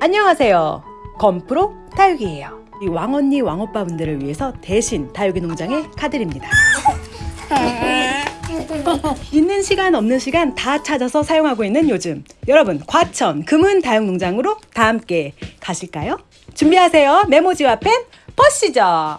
안녕하세요. 건프로 다육이에요. 이 왕언니 왕오빠 분들을 위해서 대신 다육이 농장에 가드립니다. 있는 시간 없는 시간 다 찾아서 사용하고 있는 요즘 여러분 과천 금은 다육 농장으로 다 함께 가실까요? 준비하세요 메모지와 펜 보시죠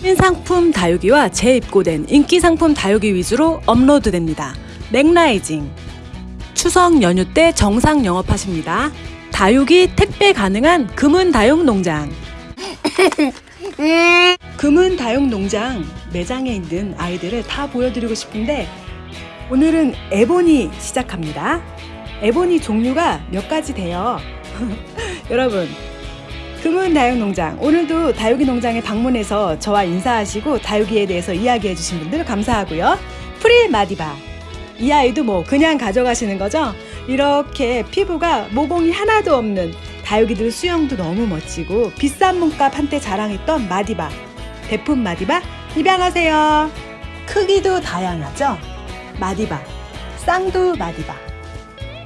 신상품 다육이와 재입고된 인기 상품 다육이 위주로 업로드됩니다 맥라이징 추석 연휴 때 정상 영업하십니다 다육이 택배 가능한 금은 다육 농장 금은 다육 농장 매장에 있는 아이들을 다 보여드리고 싶은데 오늘은 에보니 시작합니다. 에보니 종류가 몇 가지 돼요. 여러분, 금은 다육 농장 오늘도 다육이 농장에 방문해서 저와 인사하시고 다육이에 대해서 이야기해 주신 분들 감사하고요. 프릴 마디바 이 아이도 뭐 그냥 가져가시는 거죠? 이렇게 피부가 모공이 하나도 없는 다육이들 수영도 너무 멋지고 비싼 몸값 한때 자랑했던 마디바 대품 마디바 입양하세요. 크기도 다양하죠? 마디바, 쌍두 마디바.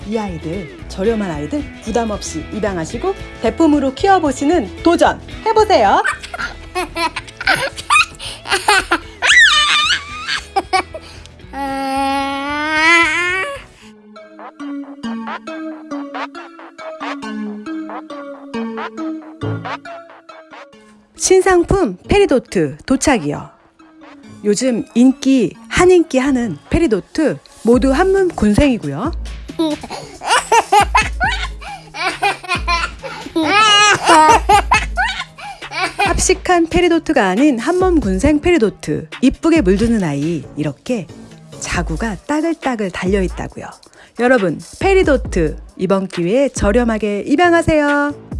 이 아이들, 저렴한 아이들 부담 없이 입양하시고 대품으로 키워보시는 도전 해보세요. 신상품 페리도트 도착이요. 요즘 인기 한인기 하는 페리도트 모두 한몸 군생이고요. 합식한 페리도트가 아닌 한몸 군생 페리도트 이쁘게 물드는 아이 이렇게 자구가 따글따글 달려있다고요. 여러분 페리도트 이번 기회에 저렴하게 입양하세요.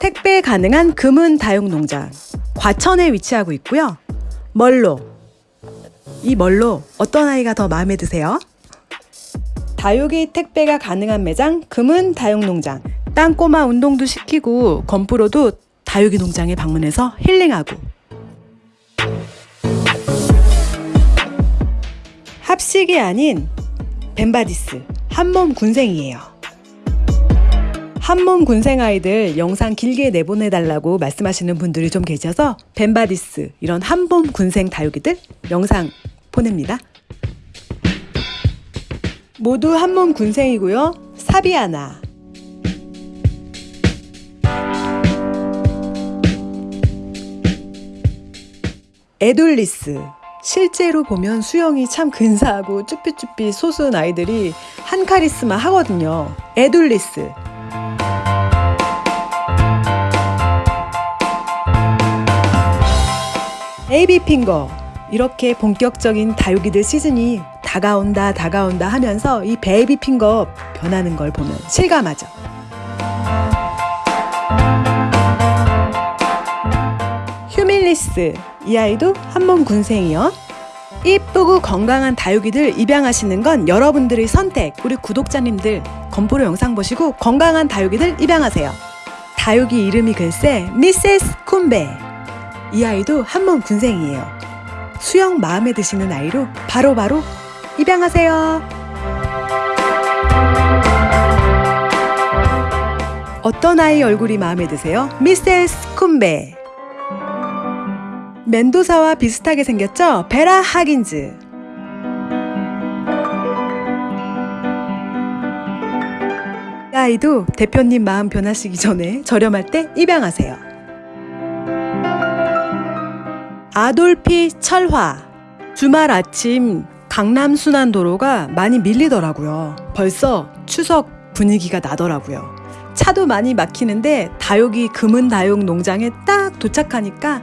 택배 가능한 금은 다육농장 과천에 위치하고 있고요. 멀로 이 멀로 어떤 아이가 더 마음에 드세요? 다육이 택배가 가능한 매장 금은 다육농장 땅꼬마 운동도 시키고 건프로도 다육이 농장에 방문해서 힐링하고 합식이 아닌 벤바디스 한몸 군생이에요. 한몸 군생 아이들 영상 길게 내보내달라고 말씀하시는 분들이 좀 계셔서 벤바디스 이런 한몸 군생 다육이들 영상 보냅니다. 모두 한몸 군생이고요. 사비아나 에돌리스 실제로 보면 수영이 참 근사하고 쭈삐쭈삐 소순 아이들이 한 카리스마 하거든요. 에돌리스 AB 핑거 이렇게 본격적인 다육이들 시즌이 다가온다 다가온다 하면서 이 베이비 핑거 변하는 걸 보면 실감하죠. 휴밀리스 이 아이도 한몸 군생이요. 이쁘고 건강한 다육이들 입양하시는 건 여러분들의 선택. 우리 구독자님들 건프로 영상 보시고 건강한 다육이들 입양하세요. 다육이 이름이 글쎄 미세스 쿰베. 이 아이도 한몸 군생이에요. 수영 마음에 드시는 아이로 바로바로 바로 입양하세요. 어떤 아이 얼굴이 마음에 드세요? 미세스 쿰베. 멘도사와 비슷하게 생겼죠? 베라 하긴즈. 이 아이도 대표님 마음 변하시기 전에 저렴할 때 입양하세요. 아돌피 철화. 주말 아침 강남 순환도로가 많이 밀리더라고요. 벌써 추석 분위기가 나더라고요. 차도 많이 막히는데 다육이 금은 다육 농장에 딱 도착하니까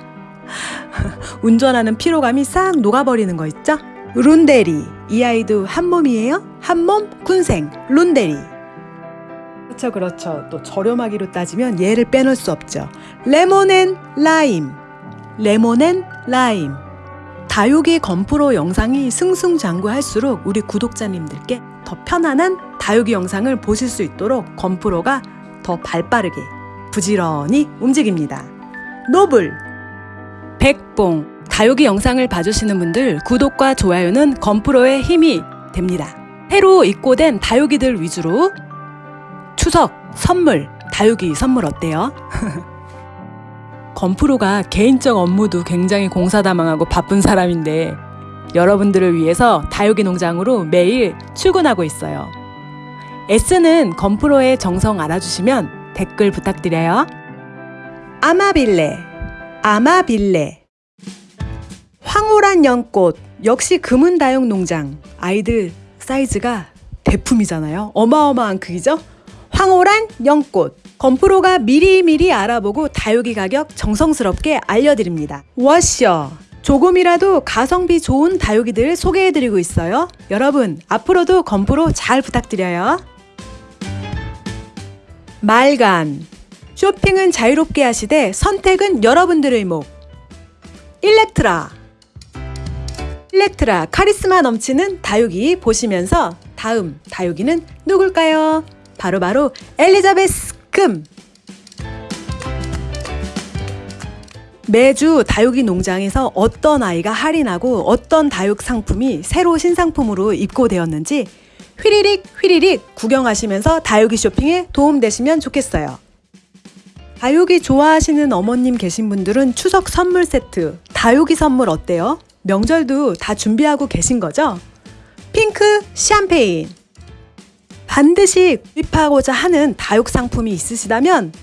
운전하는 피로감이 싹 녹아버리는 거 있죠? 룬데리 이 아이도 한 몸이에요? 한 몸 군생 룬데리 그렇죠 그렇죠 또 저렴하기로 따지면 얘를 빼놓을 수 없죠 레몬앤 라임 레몬앤 라임 다육이 건프로 영상이 승승장구할수록 우리 구독자님들께 더 편안한 다육이 영상을 보실 수 있도록 건프로가 더 발빠르게 부지런히 움직입니다 노블 백봉 다육이 영상을 봐주시는 분들 구독과 좋아요는 건프로의 힘이 됩니다. 새로 입고된 다육이들 위주로 추석 선물 다육이 선물 어때요? 건프로가 개인적 업무도 굉장히 공사다망하고 바쁜 사람인데 여러분들을 위해서 다육이 농장으로 매일 출근하고 있어요. S는 건프로의 정성 알아주시면 댓글 부탁드려요. 아마빌레, 아마빌레. 황홀한 연꽃, 역시 금은다육 농장. 아이들 사이즈가 대품이잖아요. 어마어마한 크기죠? 황홀한 연꽃. 건프로가 미리미리 알아보고 다육이 가격 정성스럽게 알려드립니다. 워셔. 조금이라도 가성비 좋은 다육이들 소개해드리고 있어요. 여러분, 앞으로도 건프로 잘 부탁드려요. 말간. 쇼핑은 자유롭게 하시되 선택은 여러분들의 목. 일렉트라. 일렉트라 카리스마 넘치는 다육이 보시면서 다음 다육이는 누굴까요? 바로바로 엘리자베스 금. 매주 다육이 농장에서 어떤 아이가 할인하고 어떤 다육 상품이 새로 신상품으로 입고되었는지 휘리릭 휘리릭 구경하시면서 다육이 쇼핑에 도움되시면 좋겠어요. 다육이 좋아하시는 어머님 계신 분들은 추석 선물 세트, 다육이 선물 어때요? 명절도 다 준비하고 계신 거죠? 핑크 샴페인. 반드시 구입하고자 하는 다육 상품이 있으시다면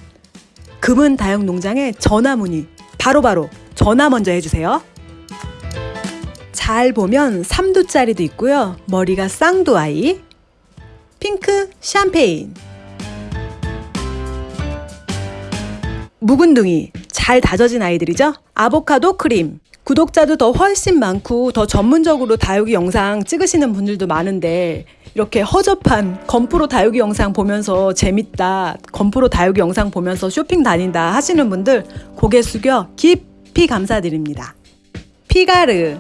금은 다육 농장에 전화 문의 바로바로 전화 먼저 해주세요. 잘 보면 3두짜리도 있고요. 머리가 쌍두 아이. 핑크 샴페인. 묵은둥이 잘 다져진 아이들이죠. 아보카도 크림. 구독자도 더 훨씬 많고 더 전문적으로 다육이 영상 찍으시는 분들도 많은데 이렇게 허접한 건프로 다육이 영상 보면서 재밌다, 건프로 다육이 영상 보면서 쇼핑 다닌다 하시는 분들 고개 숙여 깊이 감사드립니다. 피가르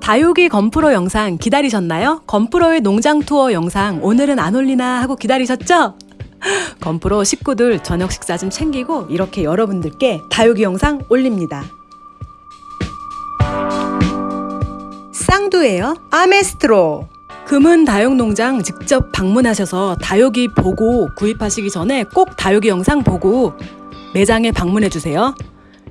다육이 건프로 영상 기다리셨나요? 건프로의 농장 투어 영상 오늘은 안 올리나 하고 기다리셨죠? 건프로 식구들 저녁 식사 좀 챙기고 이렇게 여러분들께 다육이 영상 올립니다. 쌍두예요. 아메스트로. 금은 다육 농장 직접 방문하셔서 다육이 보고 구입하시기 전에 꼭 다육이 영상 보고 매장에 방문해 주세요.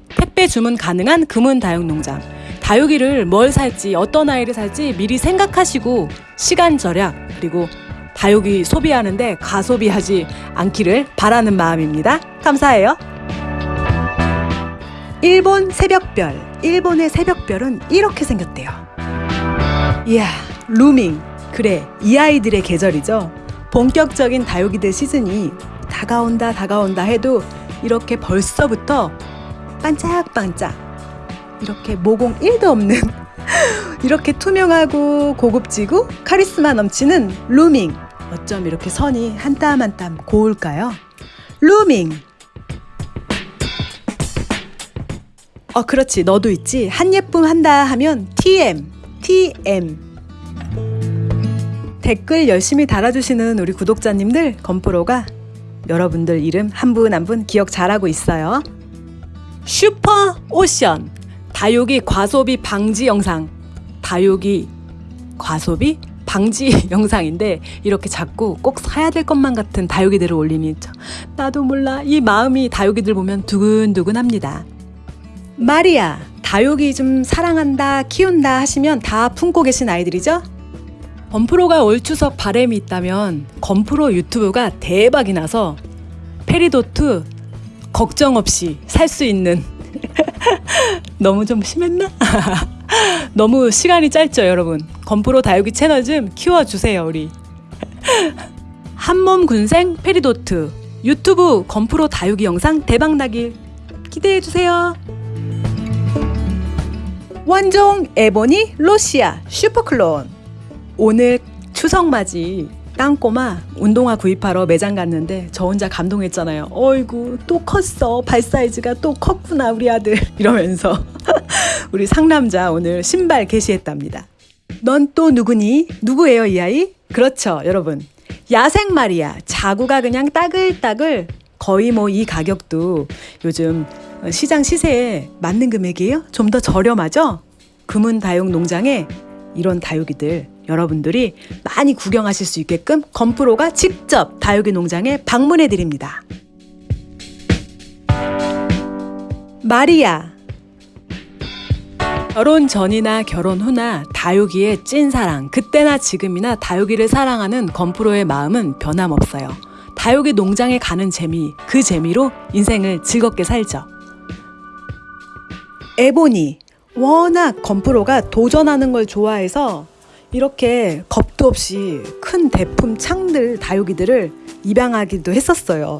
택배 주문 가능한 금은 다육 농장. 다육이를 뭘 살지, 어떤 아이를 살지 미리 생각하시고 시간 절약 그리고 다육이 소비하는데 가소비하지 않기를 바라는 마음입니다. 감사해요. 일본 새벽별. 일본의 새벽별은 이렇게 생겼대요. 이야, 루밍. 그래, 이 아이들의 계절이죠. 본격적인 다육이들 시즌이 다가온다, 다가온다 해도 이렇게 벌써부터 반짝반짝 이렇게 모공 1도 없는 이렇게 투명하고 고급지고 카리스마 넘치는 루밍. 어쩜 이렇게 선이 한 땀 한 땀 고울까요? 루밍. 어, 그렇지. 너도 있지. 한 예쁨 한다 하면 TM. TM. 댓글 열심히 달아주시는 우리 구독자님들, 건프로가 여러분들 이름 한분 한분 기억 잘하고 있어요. 슈퍼 오션. 다육이 과소비 방지 영상. 다육이 과소비 방지 영상인데 이렇게 자꾸 꼭 사야 될 것만 같은 다육이들을 올리니 나도 몰라 이 마음이 다육이들 보면 두근두근합니다. 마리아 다육이 좀 사랑한다 키운다 하시면 다 품고 계신 아이들이죠? 건프로가 올 추석 바램이 있다면 건프로 유튜브가 대박이 나서 페리도트 걱정 없이 살 수 있는 너무 좀 심했나? 너무 시간이 짧죠, 여러분. 건프로 다육이 채널 좀 키워주세요, 우리. 한몸 군생 페리도트 유튜브 건프로 다육이 영상 대박나길 기대해주세요. 원종 에보니 로시아 슈퍼클론 오늘 추석맞이 땅꼬마 운동화 구입하러 매장 갔는데 저 혼자 감동했잖아요. 어이구 또 컸어 발 사이즈가 또 컸구나 우리 아들 이러면서 우리 상남자 오늘 신발 게시했답니다. 넌 또 누구니? 누구예요 이 아이? 그렇죠 여러분 야생 말이야 자구가 그냥 따글따글 거의 뭐 이 가격도 요즘 시장 시세에 맞는 금액이에요? 좀 더 저렴하죠? 금은 다육 농장에 이런 다육이들 여러분들이 많이 구경하실 수 있게끔 건프로가 직접 다육이 농장에 방문해 드립니다. 마리아 결혼 전이나 결혼 후나 다육이의 찐사랑 그때나 지금이나 다육이를 사랑하는 건프로의 마음은 변함없어요. 다육이 농장에 가는 재미 그 재미로 인생을 즐겁게 살죠. 에보니 워낙 건프로가 도전하는 걸 좋아해서 이렇게 겁도 없이 큰 대품 창들 다육이들을 입양하기도 했었어요.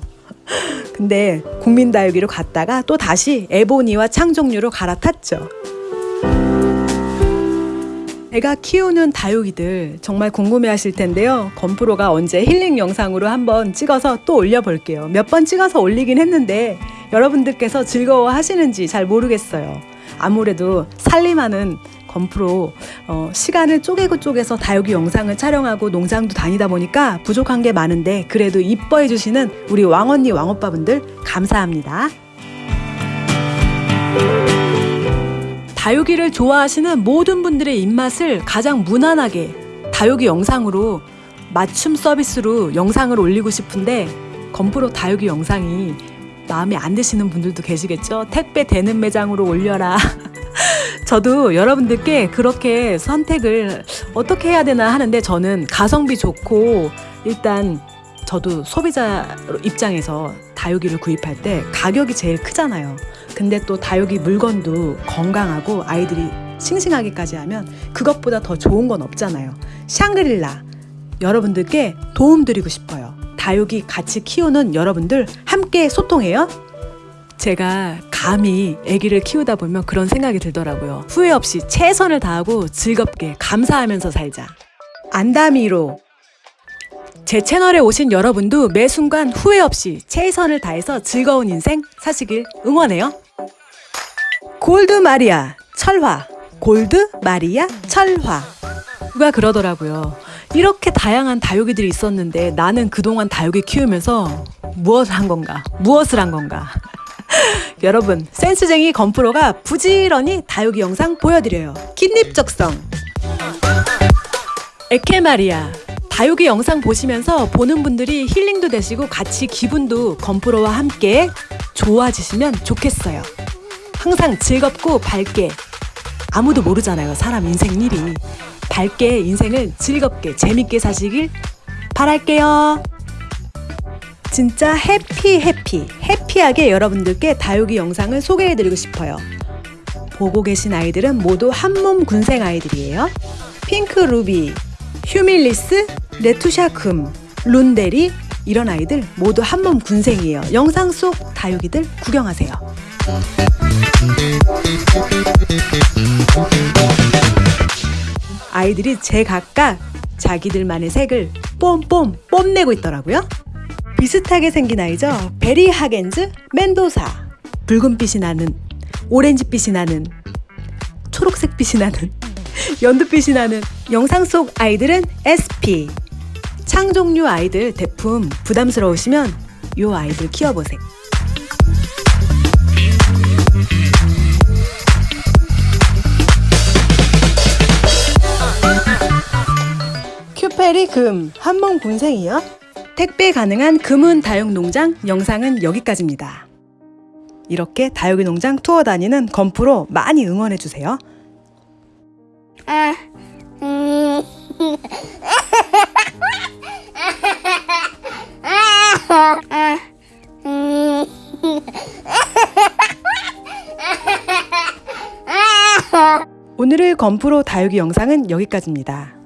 근데 국민 다육이로 갔다가 또 다시 에보니와 창종류로 갈아탔죠. 제가 키우는 다육이들 정말 궁금해 하실 텐데요. 건프로가 언제 힐링 영상으로 한번 찍어서 또 올려볼게요. 몇 번 찍어서 올리긴 했는데 여러분들께서 즐거워 하시는지 잘 모르겠어요. 아무래도 살림하는 건프로 어, 시간을 쪼개고 쪼개서 다육이 영상을 촬영하고 농장도 다니다 보니까 부족한 게 많은데 그래도 이뻐해 주시는 우리 왕언니 왕오빠분들 감사합니다. 다육이를 좋아하시는 모든 분들의 입맛을 가장 무난하게 다육이 영상으로 맞춤 서비스로 영상을 올리고 싶은데 건프로 다육이 영상이 마음에 안 드시는 분들도 계시겠죠? 택배 되는 매장으로 올려라. 저도 여러분들께 그렇게 선택을 어떻게 해야 되나 하는데 저는 가성비 좋고 일단 저도 소비자 입장에서 다육이를 구입할 때 가격이 제일 크잖아요. 근데 또 다육이 물건도 건강하고 아이들이 싱싱하기까지 하면 그것보다 더 좋은 건 없잖아요. 샹그릴라 여러분들께 도움 드리고 싶어요. 다육이 같이 키우는 여러분들 함께 소통해요. 제가 감히 아기를 키우다 보면 그런 생각이 들더라고요. 후회 없이 최선을 다하고 즐겁게 감사하면서 살자. 안다미로 제 채널에 오신 여러분도 매 순간 후회 없이 최선을 다해서 즐거운 인생 사시길 응원해요. 골드 마리아 철화 골드 마리아 철화 누가 그러더라고요. 이렇게 다양한 다육이들이 있었는데 나는 그동안 다육이 키우면서 무엇을 한 건가? 무엇을 한 건가? 여러분 센스쟁이 건프로가 부지런히 다육이 영상 보여드려요. kit닙적성 에케마리아 다육이 영상 보시면서 보는 분들이 힐링도 되시고 같이 기분도 건프로와 함께 좋아지시면 좋겠어요. 항상 즐겁고 밝게 아무도 모르잖아요. 사람 인생 일이 밝게 인생을 즐겁게 재밌게 사시길 바랄게요. 진짜 해피 해피 해피하게 여러분들께 다육이 영상을 소개해드리고 싶어요. 보고 계신 아이들은 모두 한몸 군생 아이들이에요. 핑크 루비, 휴밀리스, 레투샤 금, 룬데리 이런 아이들 모두 한몸 군생이에요. 영상 속 다육이들 구경하세요. 아이들이 제각각 자기들만의 색을 뽐뽐 뽐내고 있더라고요. 비슷하게 생긴 아이죠. 베리 하겐즈 멘도사. 붉은빛이 나는, 오렌지빛이 나는, 초록색빛이 나는, 연두빛이 나는 영상 속 아이들은 SP. 창종류 아이들 대품 부담스러우시면 요 아이들 키워보세요. 큐페리 금 한몸 군생이요. 택배 가능한 금은 다육 농장 영상은 여기까지입니다. 이렇게 다육이 농장 투어 다니는 건프로 많이 응원해 주세요. 아, 음. 아, 음. 오늘의 건프로 다육이 영상은 여기까지입니다.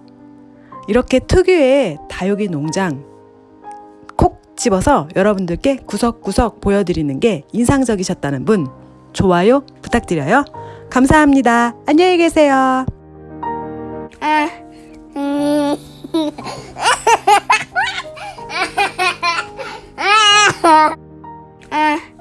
이렇게 특유의 다육이 농장 콕 집어서 여러분들께 구석구석 보여드리는 게 인상적이셨다는 분 좋아요 부탁드려요. 감사합니다. 안녕히 계세요. 아, 음. 아, 아.